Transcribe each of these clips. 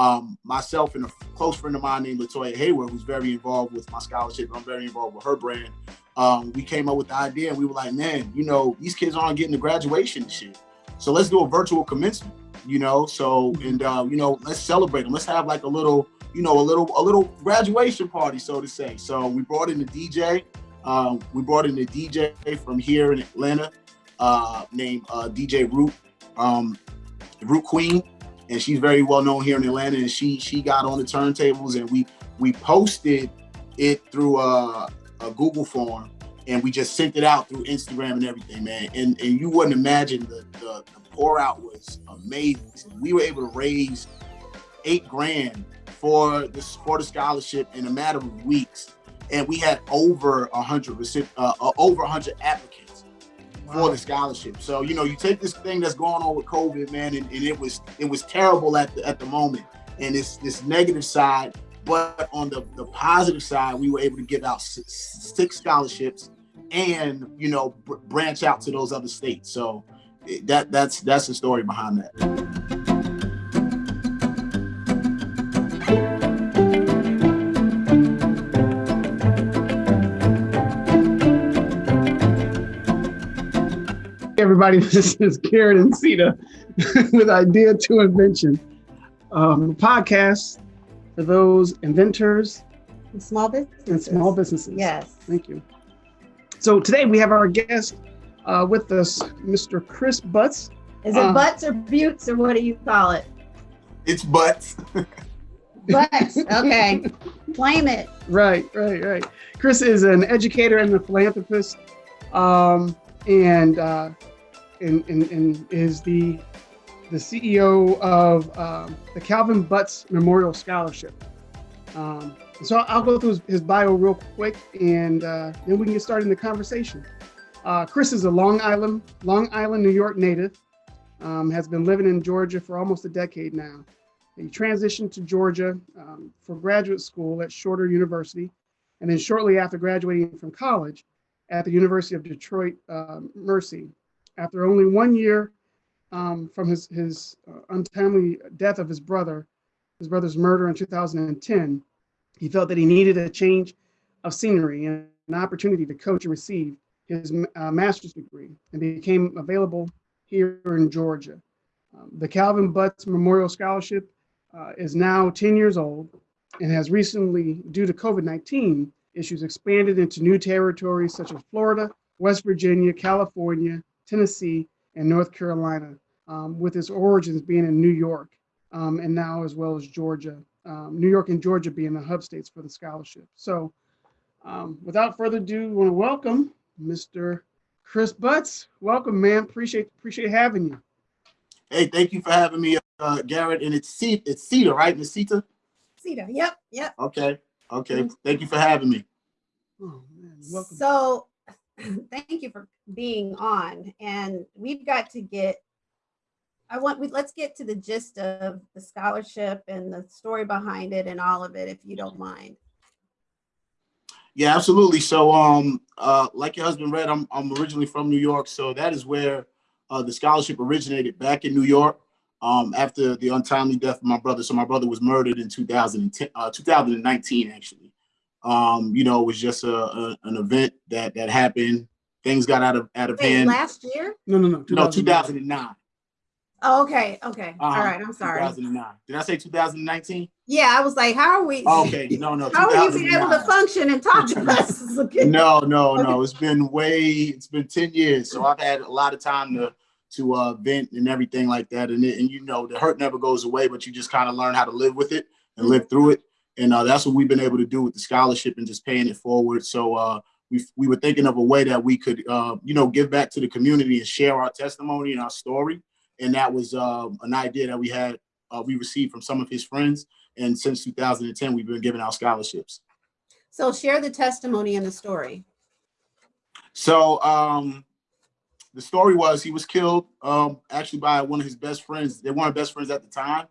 um, myself and a close friend of mine named Latoya Hayward, who's very involved with my scholarship. I'm very involved with her brand. Um, we came up with the idea and we were like, man, you know, these kids aren't getting the graduation and shit. So let's do a virtual commencement, you know? So, and, uh, you know, let's celebrate them. Let's have like a little, you know, a little, a little graduation party, so to say. So we brought in a DJ. Um, we brought in a DJ from here in Atlanta uh, named uh, DJ Root, um, Root Queen and she's very well known here in Atlanta. And she she got on the turntables, and we we posted it through a, a Google form, and we just sent it out through Instagram and everything, man. And and you wouldn't imagine the the, the pour out was amazing. We were able to raise eight grand for the for the scholarship in a matter of weeks, and we had over a hundred uh, uh, over a hundred applicants for the scholarship. So you know, you take this thing that's going on with COVID, man, and, and it was it was terrible at the at the moment, and it's this negative side. But on the the positive side, we were able to give out six scholarships, and you know, branch out to those other states. So that that's that's the story behind that. Everybody. This is Garrett and Sita with Idea to Invention, um, podcast for those inventors and small businesses. And small businesses. Yes. Thank you. So today we have our guest uh, with us, Mr. Chris Butts. Is it uh, butts or buttes or what do you call it? It's butts. butts. Okay. Claim it. Right, right, right. Chris is an educator and a philanthropist. Um, and uh, and, and, and is the the CEO of um, the Calvin Butts Memorial Scholarship. Um, so I'll go through his, bio real quick, and uh, then we can get started in the conversation. Uh, Chris is a Long Island, Long Island, New York native. Um, has been living in Georgia for almost a decade now. He transitioned to Georgia um, for graduate school at Shorter University, and then shortly after graduating from college at the University of Detroit uh, Mercy, after only one year um, from his, his uh, untimely death of his brother, his brother's murder in 2010, he felt that he needed a change of scenery and an opportunity to coach and receive his uh, master's degree and became available here in Georgia. Um, the Calvin Butts Memorial Scholarship uh, is now 10 years old and has recently, due to COVID-19 issues, expanded into new territories such as Florida, West Virginia, California, Tennessee, and North Carolina, um, with its origins being in New York, um, and now as well as Georgia. Um, New York and Georgia being the hub states for the scholarship. So um, without further ado, I want to welcome Mr. Chris Butts. Welcome, man. Appreciate appreciate having you. Hey, thank you for having me, uh, Garrett. And it's C it's Cedar, right? Miss Cita? Cedar. Yep. Yep. Okay. Okay. Thank you for having me. Oh man, welcome. So thank you for being on. And we've got to get, I want, we, let's get to the gist of the scholarship and the story behind it and all of it, if you don't mind. Yeah, absolutely. So, um, uh, like your husband read, I'm, I'm originally from New York. So that is where uh, the scholarship originated back in New York um, after the untimely death of my brother. So my brother was murdered in 2010, uh, 2019, actually um, you know, it was just a, a, an event that that happened. Things got out of out of Wait, hand. Last year? No, no, no. No, 2009. Oh, okay, okay. Uh, All right, I'm sorry. 2009. Did I say 2019? Yeah, I was like, how are we? okay, no, no. how are you being able to function and talk to us? no, no, okay. no. It's been way. It's been 10 years, so I've had a lot of time to to uh, vent and everything like that. And it, and you know, the hurt never goes away, but you just kind of learn how to live with it and live through it. And uh, that's what we've been able to do with the scholarship and just paying it forward. So uh, we, we were thinking of a way that we could, uh, you know, give back to the community and share our testimony and our story. And that was uh, an idea that we had, uh, we received from some of his friends. And since 2010, we've been giving out scholarships. So share the testimony and the story. So um, the story was he was killed um, actually by one of his best friends. They weren't best friends at the time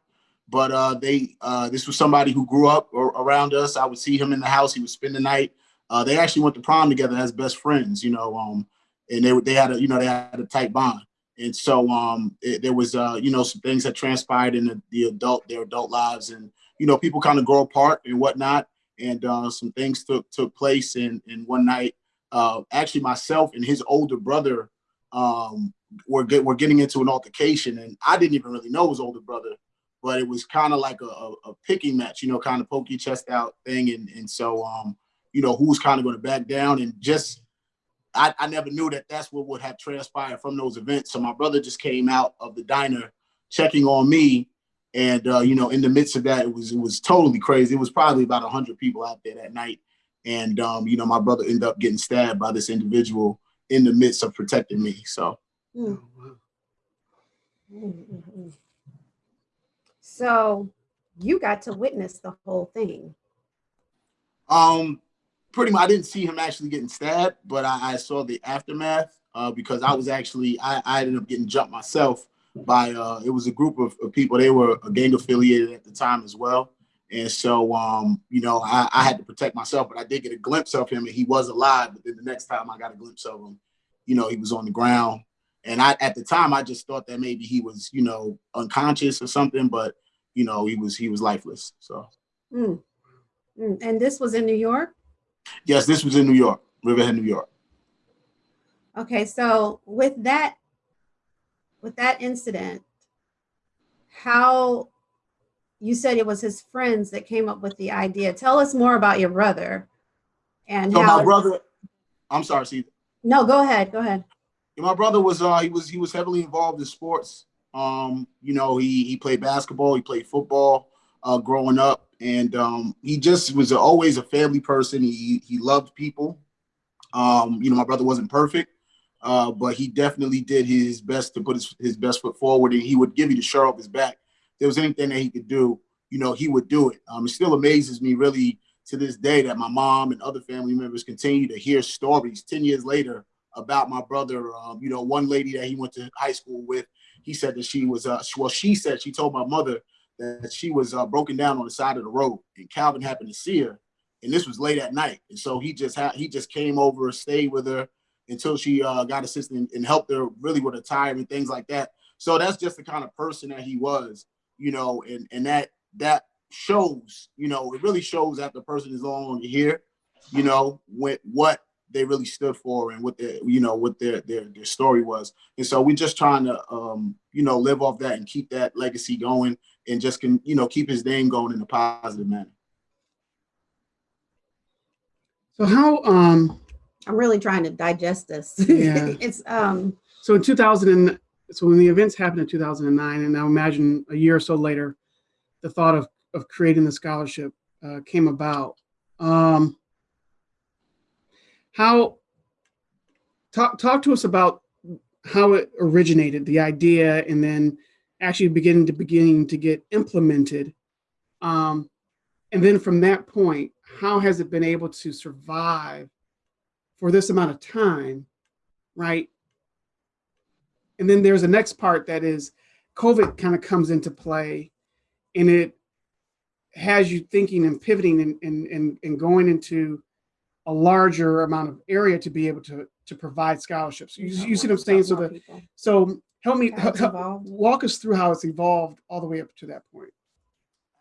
but uh, they uh, this was somebody who grew up around us. I would see him in the house. He would spend the night. Uh, they actually went to prom together as best friends, you know. Um, and they they had a you know they had a tight bond. And so um, it, there was, uh, you know, some things that transpired in the, the adult, their adult lives and, you know, people kind of grow apart and whatnot. And uh, some things took, took place. And, and one night, uh, actually myself and his older brother um, were, get, were getting into an altercation. And I didn't even really know his older brother, but it was kind of like a, a, a, picking match, you know, kind of poke your chest out thing. And, and so, um, you know, who's kind of going to back down and just I, I never knew that that's what would have transpired from those events. So my brother just came out of the diner checking on me. And, uh, you know, in the midst of that, it was, it was totally crazy. It was probably about a hundred people out there that night. And, um, you know, my brother ended up getting stabbed by this individual in the midst of protecting me. So. Mm. Mm-hmm. So you got to witness the whole thing. Um, pretty much, I didn't see him actually getting stabbed, but I, I saw the aftermath uh, because I was actually, I, I, ended up getting jumped myself by, uh, it was a group of, of, people, they were a gang affiliated at the time as well. And so, um, you know, I, I, had to protect myself, but I did get a glimpse of him and he was alive. But then the next time I got a glimpse of him, you know, he was on the ground. And I, at the time, I just thought that maybe he was, you know, unconscious or something, but, you know, he was, he was lifeless. So. Mm. Mm. And this was in New York? Yes, this was in New York, Riverhead, New York. Okay, so with that, with that incident, how you said it was his friends that came up with the idea. Tell us more about your brother and so how my brother. I'm sorry, see. No, go ahead. Go ahead. My brother was uh he was he was heavily involved in sports. Um, you know, he he played basketball, he played football uh growing up and um, he just was always a family person. He he loved people. Um, you know, my brother wasn't perfect, uh, but he definitely did his best to put his, his best foot forward, and he would give you the shirt off his back. If there was anything that he could do, you know, he would do it. Um, it still amazes me, really, to this day, that my mom and other family members continue to hear stories ten years later about my brother. Um, you know, one lady that he went to high school with, he said that she was, uh, well, she said she told my mother that she was uh, broken down on the side of the road, and Calvin happened to see her, and this was late at night, and so he just he just came over, stayed with her until she uh, got assistance and helped her really with a tire and things like that. So that's just the kind of person that he was, you know, and and that that shows, you know, it really shows that the person is on here, you know, what what they really stood for and what their you know what their their their story was and so we're just trying to um you know live off that and keep that legacy going and just can, you know, keep his name going in a positive manner. So how, um, I'm really trying to digest this. Yeah. it's, um, so in 2000, and, so when the events happened in 2009, and now imagine a year or so later, the thought of, of creating the scholarship uh, came about. Um, how, talk, talk to us about how it originated, the idea, and then actually beginning to beginning to get implemented. Um, and then from that point, how has it been able to survive for this amount of time, right? And then there's the next part that is COVID kind of comes into play and it has you thinking and pivoting and, and, and, and going into a larger amount of area to be able to, to provide scholarships. You, you see what I'm saying? So the, so help me help, walk us through how it's evolved all the way up to that point.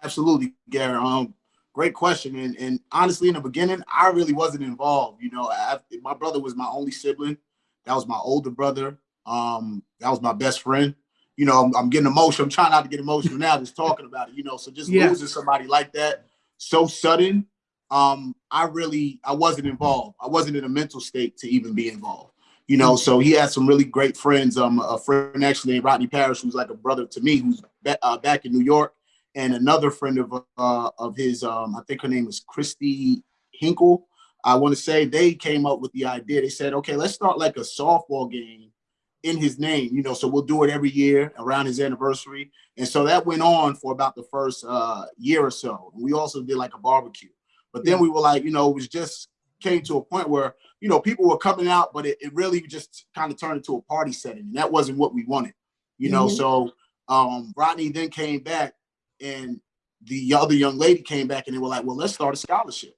Absolutely, Gary. Um, great question. And, and honestly, in the beginning, I really wasn't involved. You know, I, my brother was my only sibling. That was my older brother. Um, that was my best friend. You know, I'm, I'm, getting emotional. I'm trying not to get emotional now, just talking about it. You know, so just yeah. losing somebody like that so sudden, um, I really I wasn't involved. I wasn't in a mental state to even be involved you know, so he had some really great friends. Um, a friend actually named Rodney Parrish, who's like a brother to me, who's uh, back in New York, and another friend of uh, of his, um, I think her name is Christy Hinkle. I want to say they came up with the idea. They said, okay, let's start like a softball game in his name, you know, so we'll do it every year around his anniversary. And so that went on for about the first uh, year or so. And we also did like a barbecue. But then we were like, you know, it was just came to a point where you know, people were coming out, but it, it really just kind of turned into a party setting. And that wasn't what we wanted, you know? Mm -hmm. So um, Rodney then came back and the other young lady came back and they were like, well, let's start a scholarship.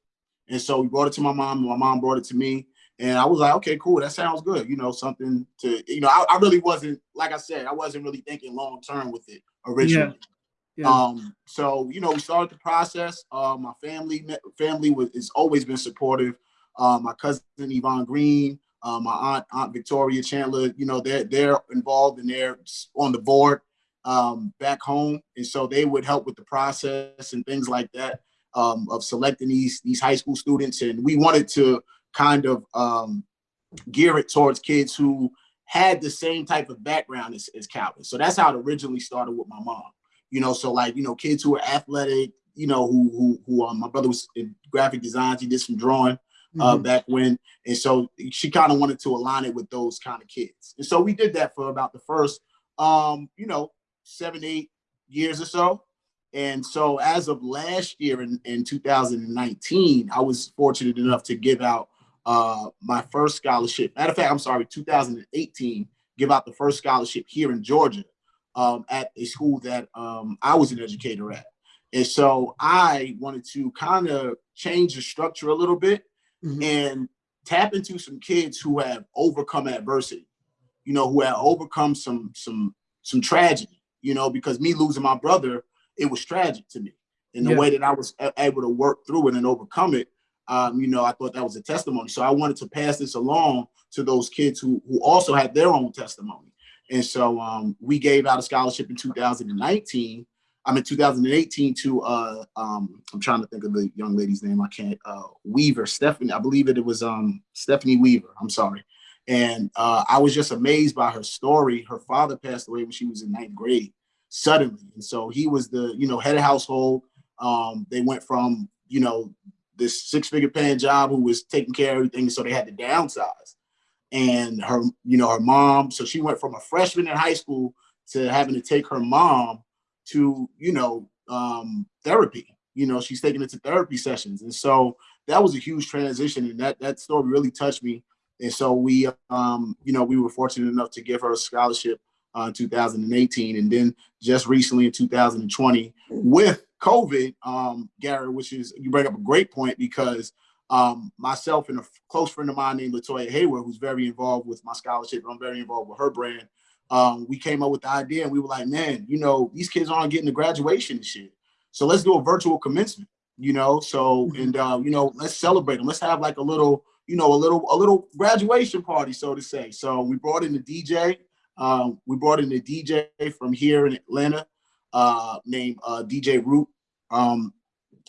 And so we brought it to my mom, and my mom brought it to me. And I was like, okay, cool, that sounds good. You know, something to, you know, I, I really wasn't, like I said, I wasn't really thinking long term with it originally. Yeah. Yeah. Um, so you know, we started the process. Uh, my family family was has always been supportive. Uh, my cousin Yvonne Green, uh, my aunt Aunt Victoria Chandler, you know, they're they're involved and they're on the board um, back home, and so they would help with the process and things like that um, of selecting these these high school students. And we wanted to kind of um, gear it towards kids who had the same type of background as, as Calvin. So that's how it originally started with my mom. You know, so like you know, kids who are athletic, you know, who who who um, my brother was in graphic design. He did some drawing uh, mm-hmm. back when, and so she kind of wanted to align it with those kind of kids. And so we did that for about the first, um, you know, seven eight years or so. And so as of last year in, in 2019, I was fortunate enough to give out uh, my first scholarship. Matter of fact, I'm sorry, 2018, give out the first scholarship here in Georgia um, at a school that um, I was an educator at. And so I wanted to kind of change the structure a little bit mm -hmm. and tap into some kids who have overcome adversity, you know, who have overcome some some some tragedy, you know, because me losing my brother, it was tragic to me. And the yeah. way that I was able to work through it and overcome it, um, you know, I thought that was a testimony. So I wanted to pass this along to those kids who who also had their own testimony. And so um, we gave out a scholarship in 2019 I'm in 2018 to uh um I'm trying to think of the young lady's name. I can't uh Weaver, Stephanie, I believe it, it was um Stephanie Weaver. I'm sorry. And uh I was just amazed by her story. Her father passed away when she was in ninth grade suddenly. And so he was the, you know, head of household. Um, they went from, you know, this six-figure paying job who was taking care of everything. So they had to downsize. And her, you know, her mom, so she went from a freshman in high school to having to take her mom to, you know, um, therapy. You know, she's taking it to therapy sessions. And so that was a huge transition. And that, that story really touched me. And so we, um, you know, we were fortunate enough to give her a scholarship uh, in 2018. And then just recently in 2020 with COVID, um, Gary, which is, you bring up a great point because um, myself and a close friend of mine named Latoya Hayward, who's very involved with my scholarship, I'm very involved with her brand um, we came up with the idea and we were like, man, you know, these kids aren't getting the graduation and shit. So let's do a virtual commencement, you know? So, mm-hmm. and, uh, you know, let's celebrate them. Let's have like a little, you know, a little, a little graduation party, so to say. So we brought in the DJ. Um, we brought in the DJ from here in Atlanta uh, named uh, DJ Root, um,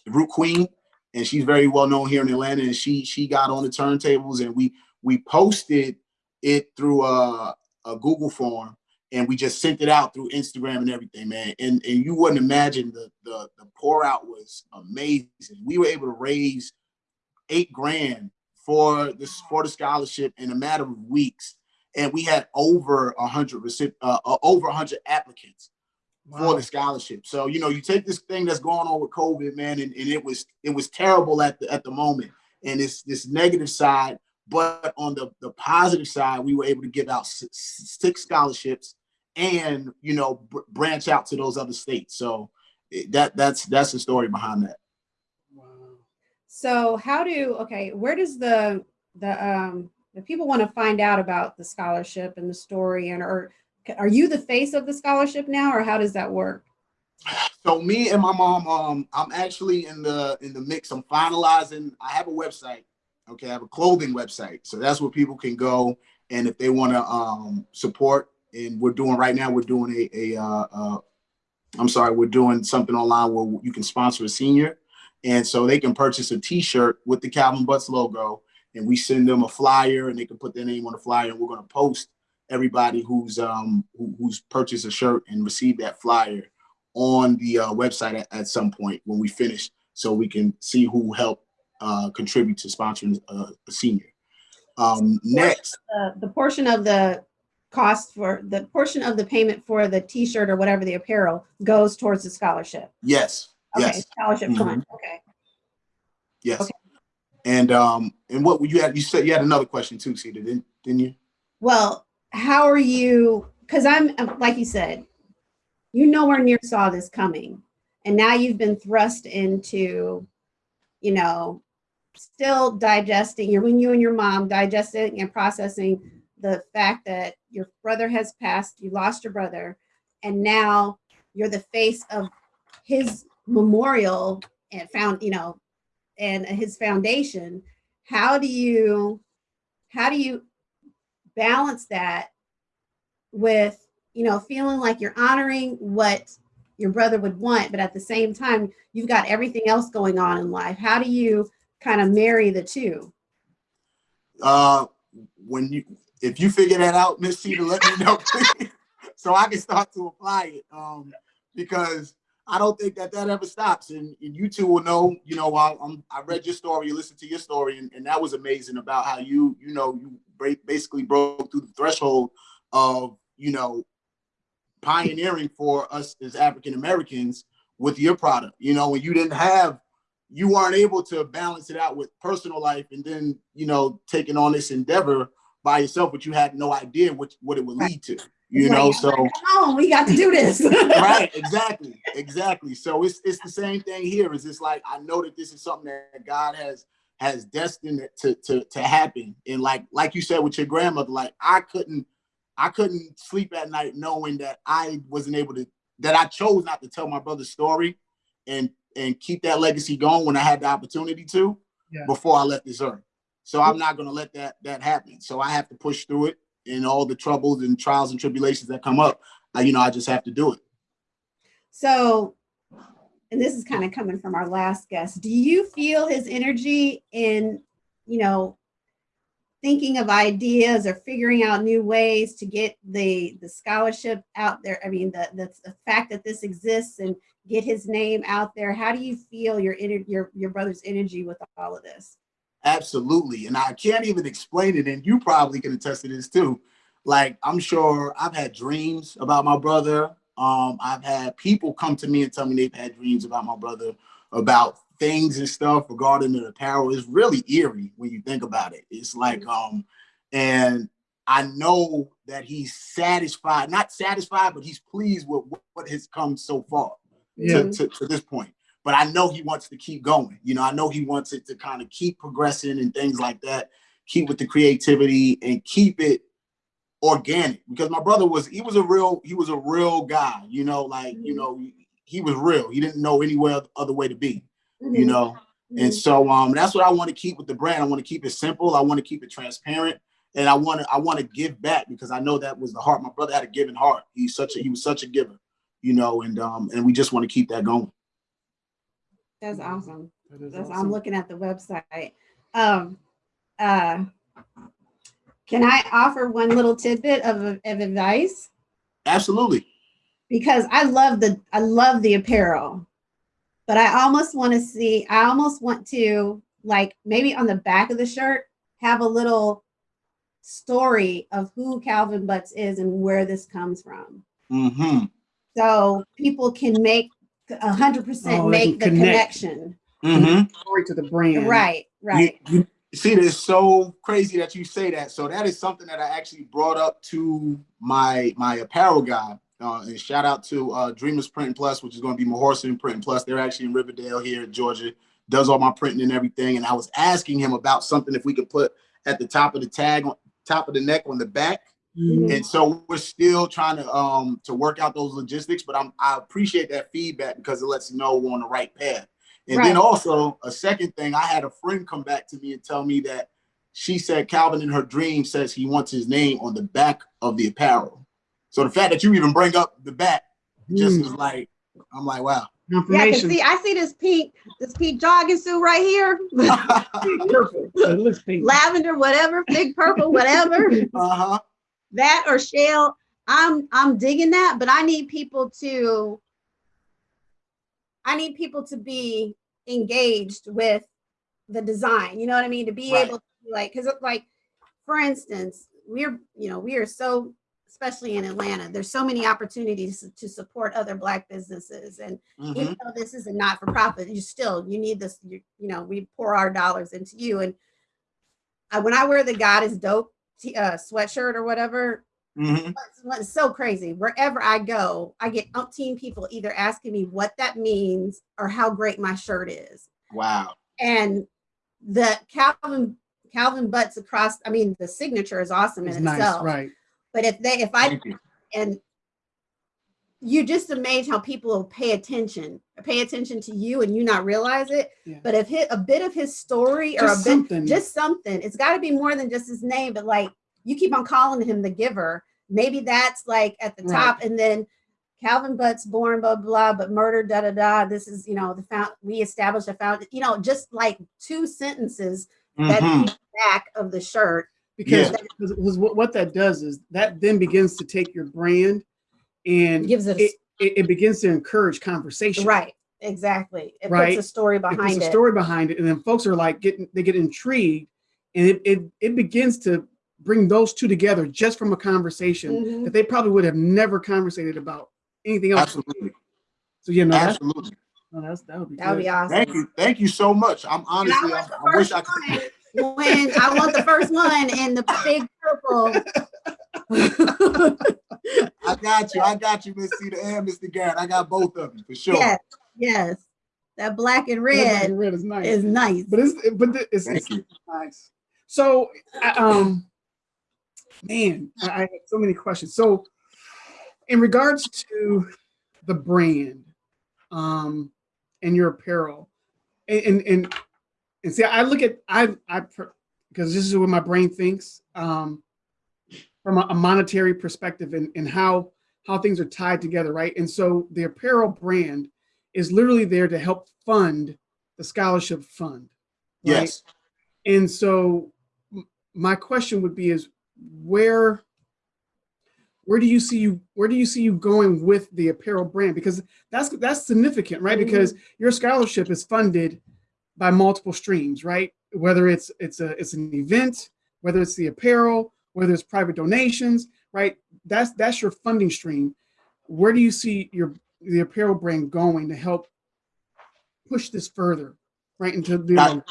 Root Queen. And she's very well known here in Atlanta. And she she got on the turntables and we we posted it through uh a Google form and we just sent it out through Instagram and everything, man. And and you wouldn't imagine the the the pour out was amazing. We were able to raise eight grand for this for the scholarship in a matter of weeks, and we had over a hundred uh, uh, over a hundred applicants wow. for the scholarship. So you know, you take this thing that's going on with COVID, man, and, and it was it was terrible at the at the moment, and it's this negative side but on the, the positive side, we were able to give out six scholarships and, you know, branch out to those other states. So that that's that's the story behind that. Wow. So how do, okay, where does the, the, um, if people want to find out about the scholarship and the story and, or are you the face of the scholarship now or how does that work? So me and my mom, um, I'm actually in the in the mix. I'm finalizing. I have a website Okay, I have a clothing website. So that's where people can go. And if they want to um, support, and we're doing right now, we're doing a, a uh, uh, I'm sorry, we're doing something online where you can sponsor a senior. And so they can purchase a t-shirt with the Calvin Butts logo and we send them a flyer and they can put their name on the flyer and we're going to post everybody who's um who, who's purchased a shirt and received that flyer on the uh, website at, at some point when we finish so we can see who helped uh, contribute to sponsoring a, a senior. Um, next, uh, the portion of the cost for the portion of the payment for the T-shirt or whatever the apparel goes towards the scholarship. Yes. Okay. Yes. Scholarship mm -hmm. fund. Okay. Yes. Okay. And um, and what you had? You said you had another question too, Cedar, didn't didn't you? Well, how are you? Because I'm like you said, you nowhere near saw this coming, and now you've been thrust into, you know, still digesting, you're when you and your mom digesting and processing the fact that your brother has passed, you lost your brother, and now you're the face of his memorial and found, you know, and his foundation. How do you, how do you balance that with, you know, feeling like you're honoring what your brother would want, but at the same time, you've got everything else going on in life. How do you kind of marry the two? Uh, when you, if you figure that out, Miss Cedar, let me know, so I can start to apply it. Um, because I don't think that that ever stops. And, and you two will know, you know, I, I'm, I read your story, you listened to your story, and, and that was amazing about how you, you know, you basically broke through the threshold of, you know, pioneering for us as African Americans with your product. You know, when you didn't have, you weren't able to balance it out with personal life and then, you know, taking on this endeavor by yourself, but you had no idea what, what it would lead to. You know, so come on, we got to do this. right, exactly, exactly. So it's it's the same thing here. Is it's like I know that this is something that God has has destined to to to happen. And like like you said with your grandmother, like I couldn't I couldn't sleep at night knowing that I wasn't able to, that I chose not to tell my brother's story and and keep that legacy going when I had the opportunity to yeah. before I left this earth. So I'm not gonna let that that happen. So I have to push through it and all the troubles and trials and tribulations that come up. I, you know, I just have to do it. So, and this is kind of coming from our last guest. Do you feel his energy in, you know, thinking of ideas or figuring out new ways to get the the scholarship out there. I mean the, the, the fact that this exists and get his name out there. How do you feel your your your brother's energy with all of this? Absolutely. And i can't even explain it. And you probably can attest to this too. Like i'm sure i've had dreams about my brother. Um i've had people come to me and tell me they've had dreams about my brother about things and stuff regarding the apparel is really eerie when you think about it. It's like, um, and I know that he's satisfied, not satisfied, but he's pleased with what has come so far yeah. to, to, to, this point. But I know he wants to keep going. You know, I know he wants it to kind of keep progressing and things like that, keep with the creativity and keep it organic because my brother was, he was a real, he was a real guy, you know, like, you mm-hmm. know, he was real. He didn't know anywhere other way to be mm-hmm. you know. And mm-hmm. so um, that's what I want to keep with the brand. I want to keep it simple. I want to keep it transparent, and I want to I want to give back because I know that was the heart. My brother had a giving heart. He's such a he was such a giver, you know, and um, and we just want to keep that going. That's awesome. That That's, awesome. I'm looking at the website. Um, uh, can I offer one little tidbit of, of advice? Absolutely. Because I love the I love the apparel but I almost want to see, I almost want to like maybe on the back of the shirt, have a little story of who Calvin Butts is and where this comes from. Mm -hmm. So people can make a hundred percent oh, make the connect. connection. Mm -hmm. Story to the brand. Right, right. You, you, see, it's so crazy that you say that. So that is something that I actually brought up to my my apparel guy uh, and shout out to uh, Dreamers Print Plus, which is going to be Mahorson Print Plus. They're actually in Riverdale here in Georgia, does all my printing and everything. And I was asking him about something if we could put at the top of the tag, on top of the neck on the back. Mm -hmm. And so we're still trying to um to work out those logistics, but I'm I appreciate that feedback because it lets you know we're on the right path. And right. then also a second thing, I had a friend come back to me and tell me that she said Calvin in her dream says he wants his name on the back of the apparel. So the fact that you even bring up the bat just mm. is like, I'm like, wow. Yeah, I see, I see this pink, this pink jogging suit right here. it looks pink. Lavender, whatever, big purple, whatever. Uh-huh. That or shell. I'm I'm digging that, but I need people to I need people to be engaged with the design. You know what I mean? To be right. able to like, because like, for instance, we're you know we are so especially in Atlanta. There's so many opportunities to support other Black businesses. And mm -hmm. even mm-hmm. though this is a not-for-profit, you still, you need this, you, you know, we pour our dollars into you. And I, when I wear the God is dope uh, sweatshirt or whatever, mm -hmm. it's, it's so crazy. Wherever I go, I get umpteen people either asking me what that means or how great my shirt is. Wow. And the Calvin Calvin Butts across. I mean, the signature is awesome It's in nice, itself. right? But if they, if I you. and you just amazed how people will pay attention, pay attention to you, and you not realize it. Yeah. But if hit a bit of his story or Just a bit, something. just something, it's got to be more than just his name. But like you keep on calling him the giver, maybe that's like at the Right. top, and then Calvin Butts born blah blah, but murdered da da da. This is you know the found we established a found you know just like two sentences that Mhm. keep back of the shirt. Because, Yeah. because- because what, what that does is that then begins to take your brand and Gives it a it, it, it begins to encourage conversation. Right, exactly. It Right. puts a story behind It puts behind a it. story behind it, and then folks are like getting they get intrigued, and it it, it begins to bring those two together just from a conversation Mhm. that they probably would have never conversated about anything else. Absolutely. So you know, that's, Absolutely. no, that's that would be That would be awesome. Thank you. Thank you so much. I'm honestly, I, I wish I could. One When I want the first one in the big purple. I got you. I got you, Miss Cedar and Mr. Garrett. I got both of you for sure. yes, yes. That black and That black red and red is nice, is nice. but it's but the- it's, it's nice. So, um, man, I, I have so many questions. So, in regards to the brand, um, and your apparel, and and and, and see, I look at I I because this is what my brain thinks, um, from a, a monetary perspective, and and how how things are tied together, right? And so, the apparel brand is literally there to help fund the scholarship fund. right? Yes. And so my question would be is where where do you see you where do you see you going with the apparel brand because that's that's significant right because your scholarship is funded by multiple streams right whether it's it's a it's an event whether it's the apparel whether it's private donations right that's that's your funding stream where do you see your the apparel brand going to help push this further right into the Got-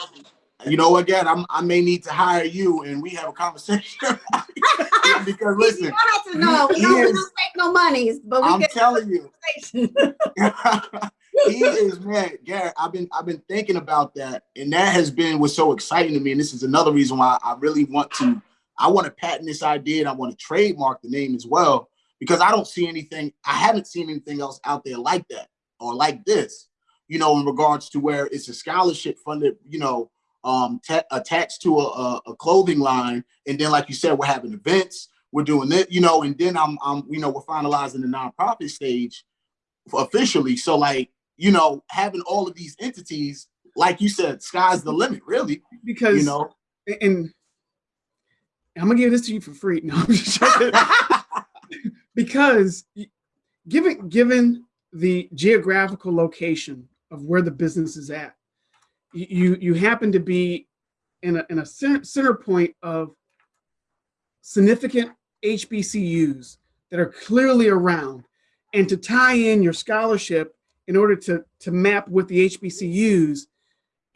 You know, again, I'm, I may need to hire you and we have a conversation. because We- listen, you don't have to know. We don't, we don't take no monies, but we I'm can telling you, conversation. he is man, Garrett. I've been I've been thinking about that, and that has been what's so exciting to me. And this is another reason why I really want to. I want to patent this idea, and I want to trademark the name as well because I don't see anything. I haven't seen anything else out there like that or like this. You know, in regards to where it's a scholarship funded. You know, um, ta- attached to a, a, a clothing line, and then like you said, we're having events. We're doing it, you know, and then I'm, I'm, you know, we're finalizing the nonprofit stage officially. So like, you know, having all of these entities, like you said, sky's the limit, really. because You know, and I'm gonna give this to you for free. No, I'm just joking. because given given the geographical location of where the business is at, you you happen to be in a in a center, center point of significant HBCUs that are clearly around, and to tie in your scholarship in order to to map with the HBCUs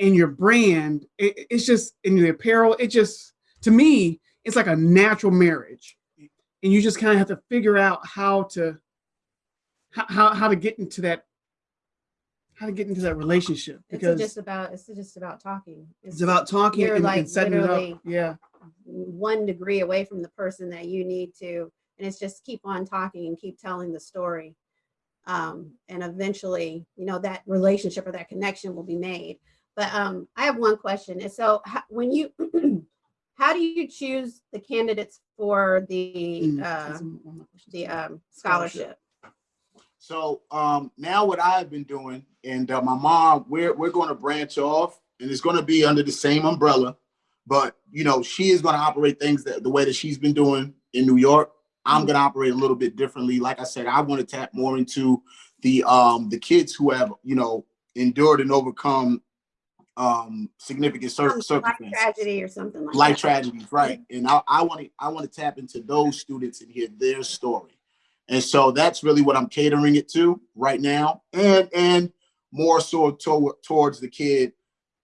and your brand, it, it's just in the apparel. It just to me, it's like a natural marriage, and you just kind of have to figure out how to how, how to get into that how to get into that relationship because It's just about it's just about talking. it's about talking you're and, like and setting it up. Yeah, one degree away from the person that you need to and it's just keep on talking and keep telling the story um, and eventually you know that relationship or that connection will be made but um, i have one question and so how, when you how do you choose the candidates for the Mm, uh, that's one of my questions. the um, Scholarship. scholarship so um, now what I've been doing, and uh, my mom, we're we're going to branch off, and it's going to be under the same umbrella, but you know, she is going to operate things that the way that she's been doing in New York. I'm Mhm. going to operate a little bit differently. Like I said, I want to tap more into the um the kids who have you know endured and overcome um significant cir- Some life circumstances tragedy or something like life that. tragedies, right? And I, I want to I want to tap into those students and hear their story, and so that's really what I'm catering it to right now, and and more so to, towards the kid,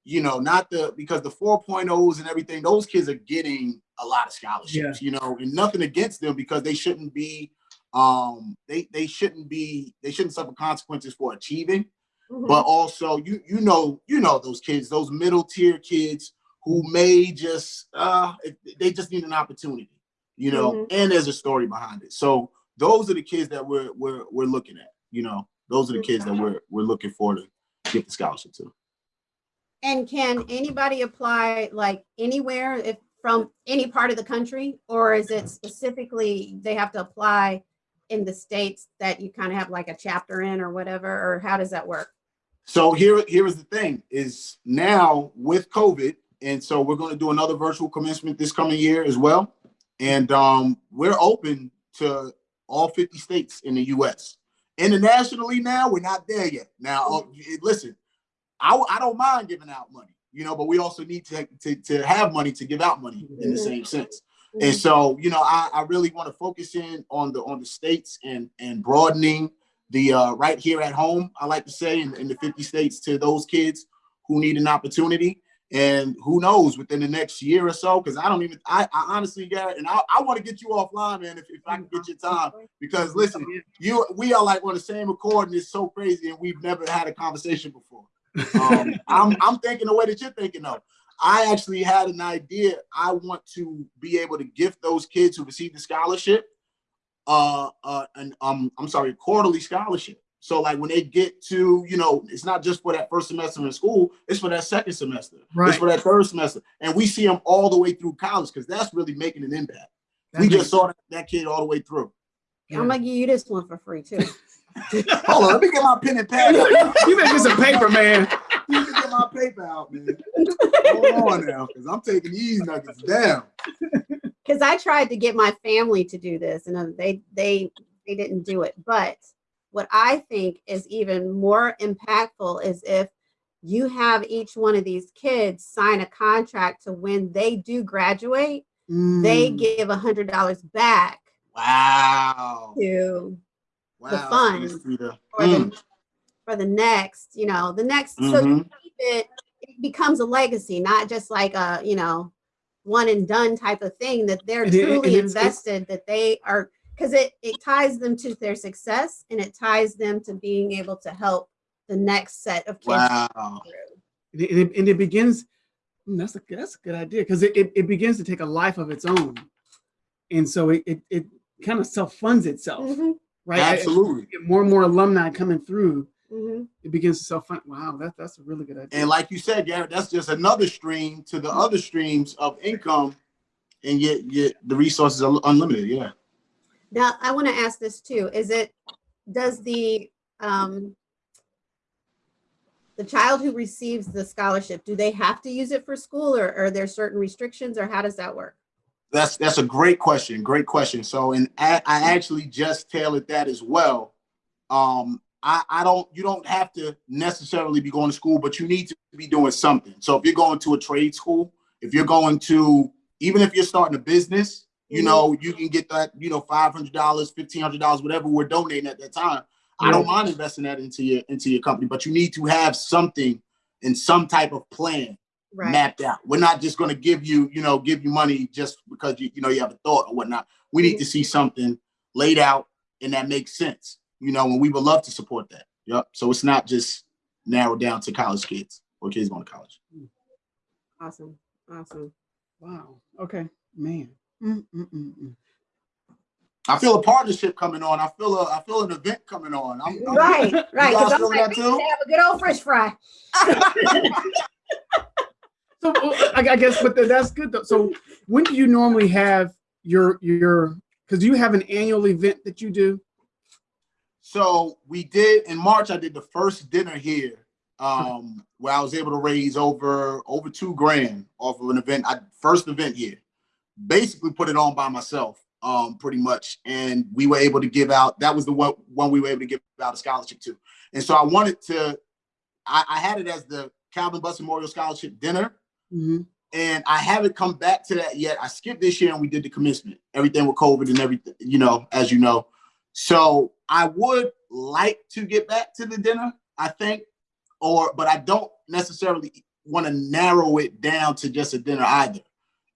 you know, not the because the 4.0s and everything, those kids are getting a lot of scholarships, you know, and nothing against them because they shouldn't be um they they shouldn't be they shouldn't suffer consequences for achieving Mhm. but also you you know you know those kids those middle tier kids who may just uh they just need an opportunity, you know, mm -hmm. and there's a story behind it. So those are the kids that we're we're we're looking at, you know. Those are the kids that we're we're looking for to get the scholarship to. And can anybody apply like anywhere if from any part of the country or is it specifically they have to apply in the states that you kind of have like a chapter in or whatever or how does that work? So here here is the thing is now with COVID and so we're going to do another virtual commencement this coming year as well. And um, we're open to all 50 states in the US. Internationally now, we're not there yet. Now, uh, listen, I, I don't mind giving out money, you know, but we also need to, to, to have money to give out money in the mm-hmm. same sense. And mm-hmm. so, you know, I, I really want to focus in on the on the states and and broadening the uh, right here at home, I like to say, in, in the 50 states to those kids who need an opportunity. And who knows within the next year or so, because I don't even, I, I honestly, Garrett, and I, I want to get you offline, man, if, if I can get your time. Because listen, you we are like on the same accord, and it's so crazy, and we've never had a conversation before. Um, I'm, I'm thinking the way that you're thinking of. I actually had an idea. I want to be able to gift those kids who receive the scholarship, uh, uh, and um, I'm sorry, quarterly scholarship. So like when they get to, you know, it's not just for that first semester in school, it's for that second semester, right. it's for that third semester. And we see them all the way through college because that's really making an impact. That we just saw that, that, kid all the way through. Yeah. I'm gonna give you this one for free too. Hold on, let me get my pen and pad. you making some paper, man. Let me get my paper out, man. Hold on now, because I'm taking these nuggets down. Because I tried to get my family to do this, and uh, they they they didn't do it. But what I think is even more impactful is if you have each one of these kids sign a contract to when they do graduate, mm. they give a hundred dollars back. Wow. To wow. the fund for, mm. the, for the next, you know, the next, mm -hmm. so mm-hmm. it, it becomes a legacy, not just like a, you know, one and done type of thing that they're truly it, invested, that they are because it, it ties them to their success and it ties them to being able to help the next set of kids. Wow. And it, and it begins, hmm, that's a, that's a good idea because it, it, it, begins to take a life of its own. And so it, it, it kind of self-funds itself, mm -hmm. Right? Absolutely. more and more alumni coming through, mm -hmm. it begins to self-fund. Wow, that, that's a really good idea. And like you said, Garrett, that's just another stream to the other streams of income and yet, yet the resources are unlimited, yeah. Now, I want to ask this too. Is it, does the, um, the child who receives the scholarship, do they have to use it for school or are there certain restrictions or how does that work? That's that's a great question. Great question. So, and I, I actually just tailored that as well. Um, I, I don't, you don't have to necessarily be going to school, but you need to be doing something. So if you're going to a trade school, if you're going to, even if you're starting a business, you mm-hmm. know, you can get that, you know, five hundred dollars, fifteen hundred dollars, whatever we're donating at that time. I don't mind investing that into your into your company, but you need to have something and some type of plan right. mapped out. We're not just going to give you, you know, give you money just because you, you know, you have a thought or whatnot. We need to see something laid out and that makes sense, you know, and we would love to support that. Yep. So it's not just narrowed down to college kids or kids going to college. Awesome. Awesome. Wow. Okay, man. Mm, mm, mm, I feel a partnership coming on. I feel a I feel an event coming on. I'm, I'm, right, right. Because I'm like, have a good old French fry. so I guess, but that's good. Though. So when do you normally have your your? Because you have an annual event that you do. So we did in March. I did the first dinner here, um, where I was able to raise over over two grand off of an event. I first event here basically put it on by myself, um, pretty much. And we were able to give out, that was the one, one we were able to give out a scholarship to. And so I wanted to, I, I had it as the Calvin Butts Memorial Scholarship dinner. Mm -hmm. And I haven't come back to that yet. I skipped this year and we did the commencement, everything with COVID and everything, you know, as you know. So I would like to get back to the dinner, I think, or, but I don't necessarily want to narrow it down to just a dinner either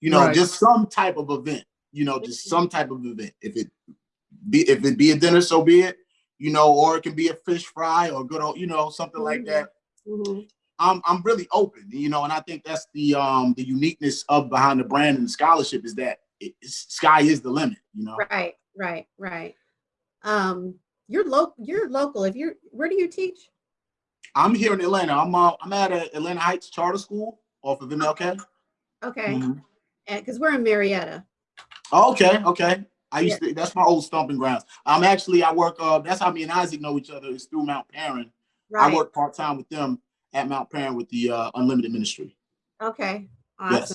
you know, right. just some type of event, you know, just some type of event. If it be if it be a dinner, so be it, you know, or it can be a fish fry or good old, you know, something mm -hmm. like that. Mm -hmm. I'm I'm really open, you know, and I think that's the um the uniqueness of behind the brand and the scholarship is that it, sky is the limit, you know. Right, right, right. Um, you're local. You're local. If you're, where do you teach? I'm here in Atlanta. I'm uh, I'm at a Atlanta Heights Charter School off of MLK. Okay, mm -hmm. because we're in Marietta. okay, okay. I used yeah. to. That's my old stomping grounds. I'm actually. I work. Uh, that's how me and Isaac know each other. Is through Mount Paran. Right. I work part time with them at Mount Paran with the uh, Unlimited Ministry. Okay. Awesome. Yes.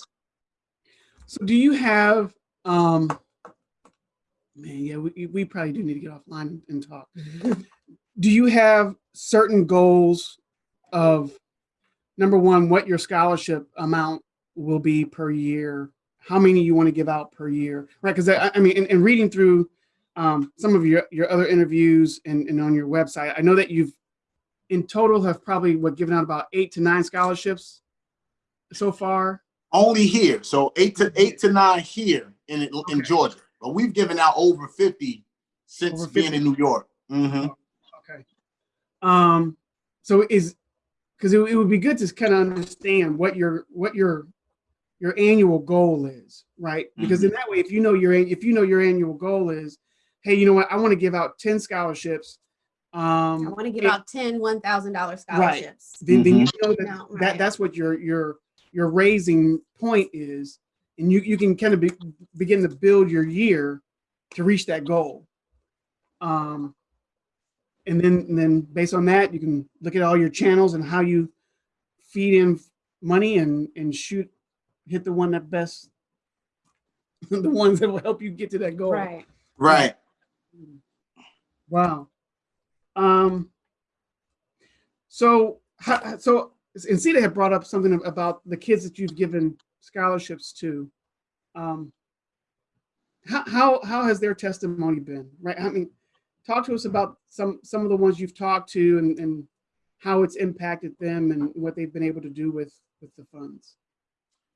So do you have um man, yeah, we, we probably do need to get offline and talk. do you have certain goals of number one, what your scholarship amount will be per year, how many you want to give out per year, right? Because I, I, mean, in, in reading through um, some of your, your other interviews and, and on your website, I know that you've in total have probably what given out about eight to nine scholarships so far. Only here, so eight to eight to nine here in okay. in Georgia, but we've given out over fifty since over 50. being in New York. Mm -hmm. Okay. Um. So is because it, it would be good to kind of understand what your what your your annual goal is, right? Because mm -hmm. in that way, if you know your if you know your annual goal is, hey, you know what, I want to give out ten scholarships um, I want to give it, out 10 $1,000 scholarships. Right. Then, then you mm-hmm. know that, no, right. that that's what your your your raising point is, and you you can kind of be, begin to build your year to reach that goal. Um, and then and then based on that, you can look at all your channels and how you feed in money and and shoot hit the one that best the ones that will help you get to that goal. Right. Right. Wow. Um, so, so Incita had brought up something about the kids that you've given scholarships to. Um, how, how, how has their testimony been, right? I mean, talk to us about some, some of the ones you've talked to and, and how it's impacted them and what they've been able to do with, with the funds.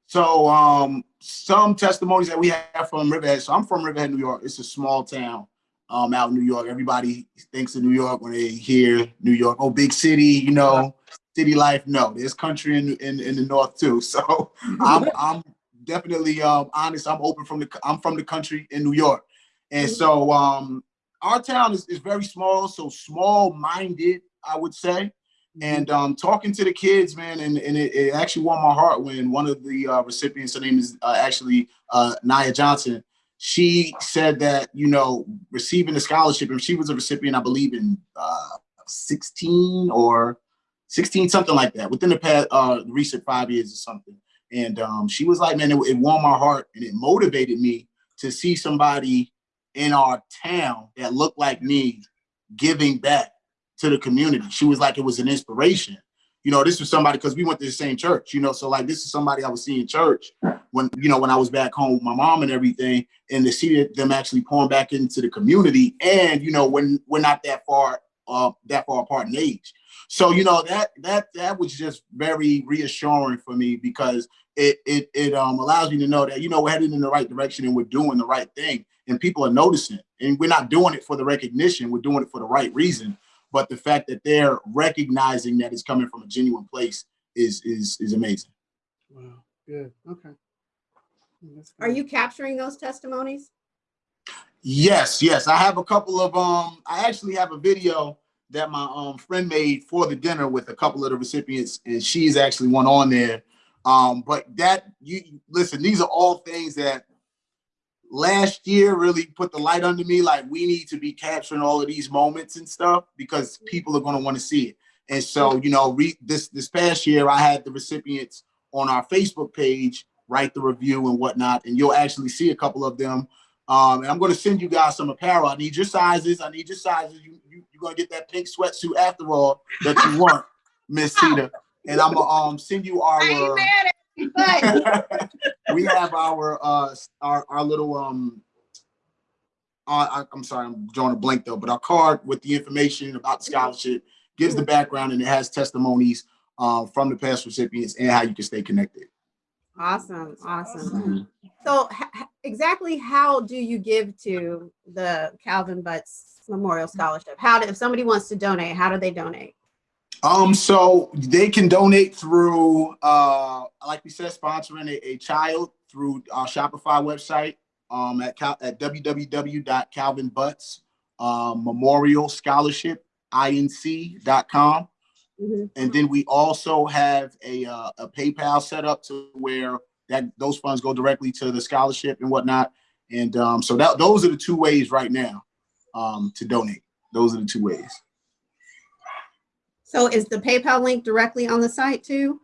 So um, some testimonies that we have from Riverhead. So I'm from Riverhead, New York. It's a small town um, out in New York. Everybody thinks of New York when they hear New York. Oh, big city, you know, city life. No, there's country in in, in the north too. So I'm I'm definitely um, honest. I'm open from the I'm from the country in New York, and so um, our town is, is very small. So small minded, I would say. And um, talking to the kids, man, and, and it, it actually warmed my heart when one of the uh, recipients, her name is uh, actually uh, Nia Johnson, she said that, you know, receiving a scholarship, and she was a recipient, I believe in uh, 16 or 16, something like that, within the past uh, recent five years or something. And um, she was like, man, it, it warmed my heart and it motivated me to see somebody in our town that looked like me giving back to the community. She was like, it was an inspiration you know, this was somebody because we went to the same church, you know, so like this is somebody I was seeing in church when, you know, when I was back home with my mom and everything, and to see them actually pouring back into the community. And, you know, when we're not that far, uh, that far apart in age. So, you know, that that that was just very reassuring for me because it it it um allows me to know that, you know, we're headed in the right direction and we're doing the right thing and people are noticing and we're not doing it for the recognition, we're doing it for the right reason but the fact that they're recognizing that it's coming from a genuine place is is is amazing. Wow, good. Okay. Are you capturing those testimonies? Yes, yes. I have a couple of um I actually have a video that my um friend made for the dinner with a couple of the recipients and she's actually one on there. Um but that you listen, these are all things that last year really put the light under me like we need to be capturing all of these moments and stuff because people are going to want to see it. And so you know re this this past year i had the recipients on our facebook page write the review and whatnot and you'll actually see a couple of them. Um and i'm going to send you guys some apparel. I need your sizes. I need your sizes. You, you you're going to get that pink sweatsuit after all that you want miss tita. And i'm gonna um send you our we have our uh our our little um uh, I, I'm sorry, I'm drawing a blank though, but our card with the information about the scholarship gives the background and it has testimonies uh, from the past recipients and how you can stay connected. Awesome, awesome. So exactly how do you give to the Calvin Butts Memorial Scholarship? How do, if somebody wants to donate, how do they donate? Um, so they can donate through, uh, like we said, sponsoring a, a child through our Shopify website um, at, cal- at www.calvinbutts um, Memorial Scholarship inc.com. Mhm. And then we also have a, uh, a PayPal set up to where that those funds go directly to the scholarship and whatnot. And um, so that those are the two ways right now um, to donate. Those are the two ways. So is the PayPal link directly on the site too?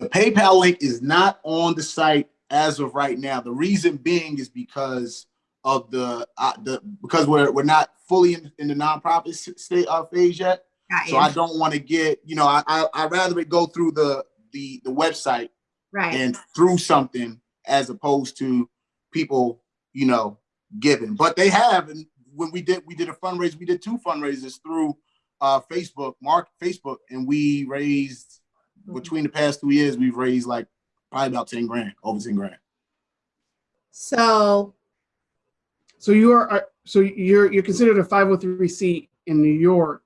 The PayPal link is not on the site as of right now. The reason being is because of the uh, the because we're we're not fully in, in the nonprofit state uh, phase yet. Got So you. I don't want to get you know I I I'd rather it go through the the the website Right. and through something as opposed to people you know giving. But they have and when we did we did a fundraiser we did two fundraisers through uh Facebook Mark Facebook and we raised between the past two years we've raised like probably about 10 grand over 10 grand. So, So you are, so you're, you're considered a 503C in New York.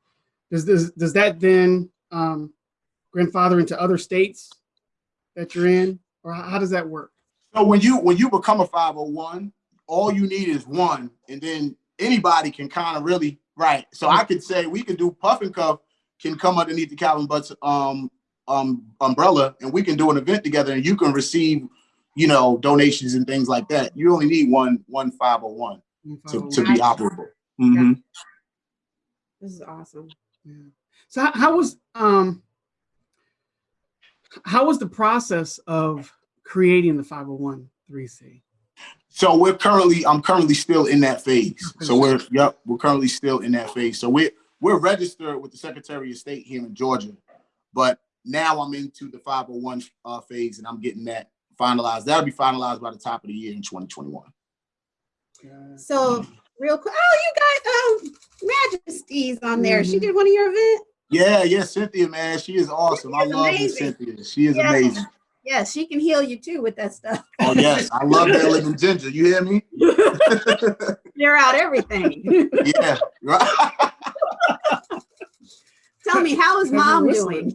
Does this, does that then um, grandfather into other states that you're in? Or how how does that work? So when you when you become a 501, all you need is one, and then anybody can kind of really right. So I could say we could do puff and cuff can come underneath the Calvin Butts um um umbrella, and we can do an event together, and you can receive, you know, donations and things like that. You only need one one 501 to, to be operable. Mhm. this is awesome. Yeah. So how, how was, um, how was the process of creating the 501c? So we're currently, I'm currently still in that phase. So we're, yep, we're currently still in that phase. So we're, we're registered with the Secretary of State here in Georgia. But now I'm into the 501 uh, phase and I'm getting that finalized. That'll be finalized by the top of the year in 2021. So real quick, oh, you got um Majesty's on there. She Mhm. did one of your events. Yeah, yeah, Cynthia, man, she is awesome. I She is love amazing. Miss Cynthia. She is Yes. amazing. Yes, she can heal you too with that stuff. Oh yes, I love that living ginger. You hear me? Clear out everything. yeah. right. Tell me, how is mom doing?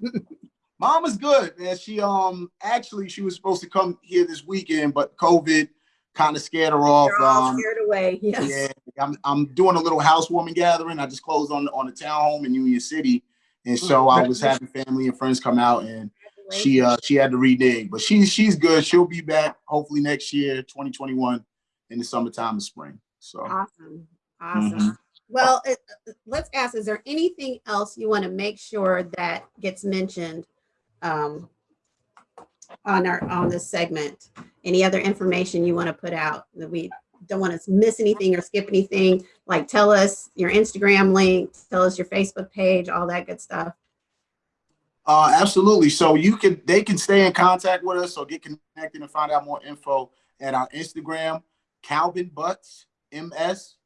Mom is good, man. She um actually she was supposed to come here this weekend, but COVID kind of scared her off. You're all Um, scared away. Yes. yeah, I'm I'm doing a little housewarming gathering. I just closed on on the townhome in Union City, and so I was having family and friends come out, and she uh she had to renege, but she's she's good. She'll be back hopefully next year, 2021, in the summertime and spring. So Awesome. Awesome. Mhm. Well, it, uh, let's ask, is there anything else you want to make sure that gets mentioned um, on our, on this segment? Any other information you want to put out that we don't want to miss anything or skip anything? Like tell us your Instagram link, tell us your Facebook page, all that good stuff. Uh, absolutely. So you can, they can stay in contact with us or get connected and find out more info at our Instagram, Calvin Butts MS.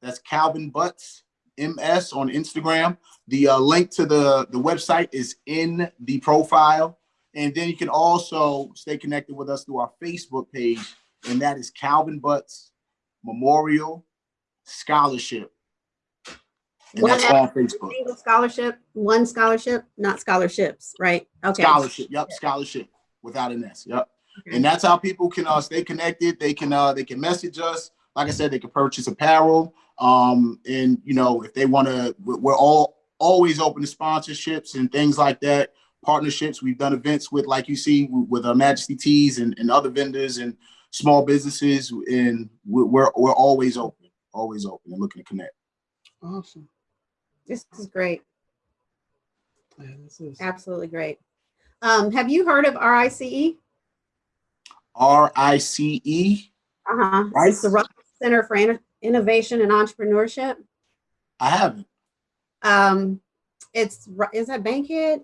That's Calvin Butts MS on Instagram. The uh, link to the the website is in the profile, and then you can also stay connected with us through our Facebook page, and that is Calvin Butts Memorial Scholarship, and One that's on Facebook. Single scholarship, one scholarship, not scholarships, right? Okay. Scholarship, yep, scholarship without an S, yep. And that's how people can uh, stay connected. They can uh, they can message us. Like I said, they can purchase apparel. Um, and you know, if they want to, we're all always open to sponsorships and things like that. Partnerships. We've done events with, like you see, with uh, Majesty Teas and, and other vendors and small businesses. And we're, we're we're always open, always open and looking to connect. Awesome. This is great. Yeah, this is. Absolutely great. Um, have you heard of RICE? R I C E. Uh-huh. Right. It's the Russell Center for Inno- Innovation and Entrepreneurship. I haven't. Um, it's, ru- is that Bankhead?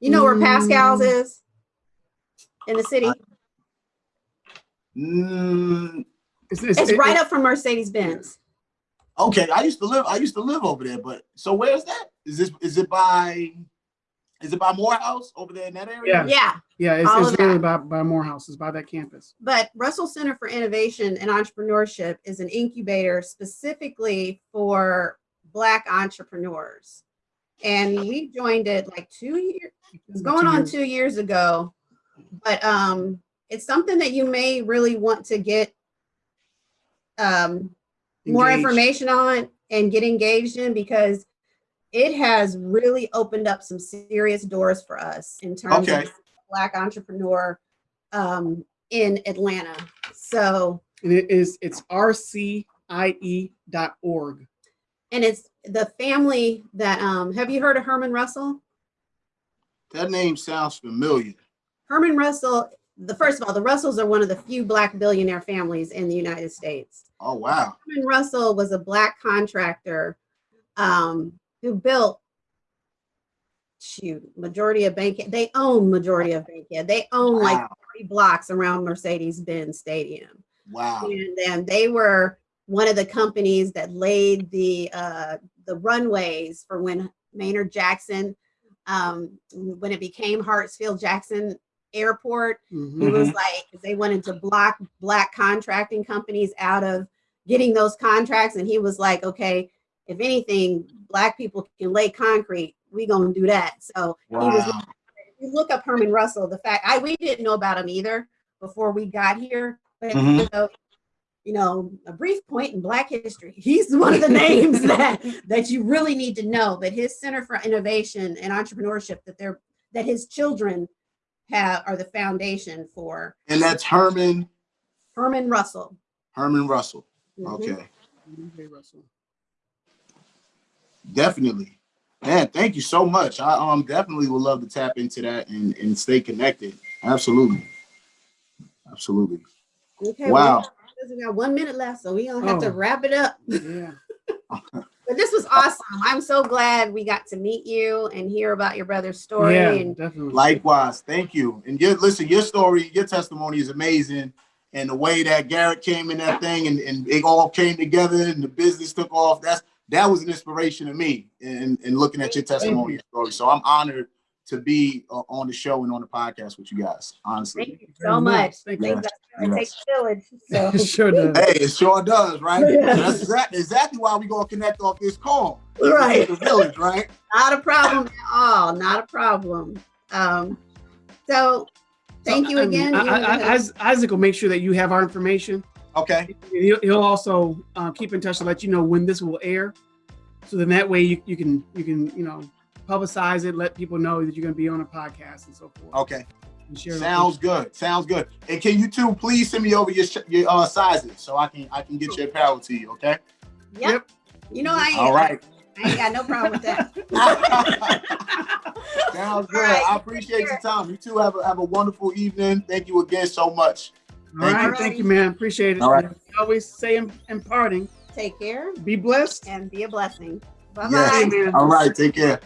You know where Paschal's Mm. is? In the city? Mm, It's, it's, It's it- right it- up from Mercedes Benz. Okay, I used to live. I used to live over there, but so where's that? Is this? Is it by? Is it by Morehouse over there in that area? Yeah. Yeah, Yeah, it's, all it's really by, by Morehouse, it's by that campus. but Russell Center for Innovation and Entrepreneurship is an incubator specifically for Black entrepreneurs. and we joined it like two years, it's going on two years ago. But um, it's something that you may really want to get um, more information on and get engaged in because it has really opened up some serious doors for us in terms Okay. of black entrepreneur um, in Atlanta. So, And it is it's rcie.org. and it's the family that um, have you heard of Herman Russell? That name sounds familiar. Herman Russell, the first of all, the Russells are one of the few black billionaire families in the United States. Oh wow. Herman Russell was a black contractor um, who built shoot majority of Bankhead. They own majority of Bankhead. They own like Wow. 30 blocks around Mercedes-Benz Stadium. Wow. And then they were one of the companies that laid the uh, the runways for when Maynard Jackson, um, when it became Hartsfield Jackson Airport, Mhm. he was like they wanted to block black contracting companies out of getting those contracts. And he was like, okay, if anything, black people can lay concrete, we gonna do that. So he was Wow. if you look up Herman Russell, the fact I we didn't know about him either before we got here, but Mhm. you, know, you know, a brief point in Black history. He's one of the names that that you really need to know. But his Center for Innovation and Entrepreneurship that they're that his children have are the foundation for And that's Herman Herman Russell. Herman Russell. Mhm. Okay. Okay, Russell. Definitely. Man, thank you so much. I um definitely would love to tap into that and, and stay connected. Absolutely. Absolutely. Okay. Wow. well, we got one minute left, so we gonna have to Oh. wrap it up. Yeah. But this was awesome. I'm so glad we got to meet you and hear about your brother's story. yeah, and definitely. Likewise. Thank you. And your listen, your story, your testimony is amazing. And the way that Garrett came in that thing and, and it all came together and the business took off, that's that was an inspiration to me in, in looking at your testimony and story. So I'm honored to be uh, on the show and on the podcast with you guys. Honestly. Thank you so much. much. Thank you. It takes village. So It sure does. Hey, it sure does, right? Yeah. That's exactly, exactly why we're gonna connect off this call. Right. The village, right? not a problem at all. Not a problem. Um, so thank you Um, again. I- I- I- Isaac will make sure that you have our information. Okay. He'll, he'll also uh, keep in touch to let you know when this will air. So then that way you, you can you can you know publicize it, let people know that you're going to be on a podcast and so forth. Okay. And share it Sounds good. Sounds good. And can you two please send me over your sh- your uh, sizes so I can I can get your apparel to you, okay? yep. Yep. You know I ain't, All right. I ain't got no problem with that. Sounds good. All right. I appreciate your time. You two have a, have a wonderful evening. Thank you again so much. All right, Thank you. thank you, man. Appreciate it. All right. Always say in, in parting, Take care be blessed. and be a blessing. Bye bye. Amen. All right. Take care.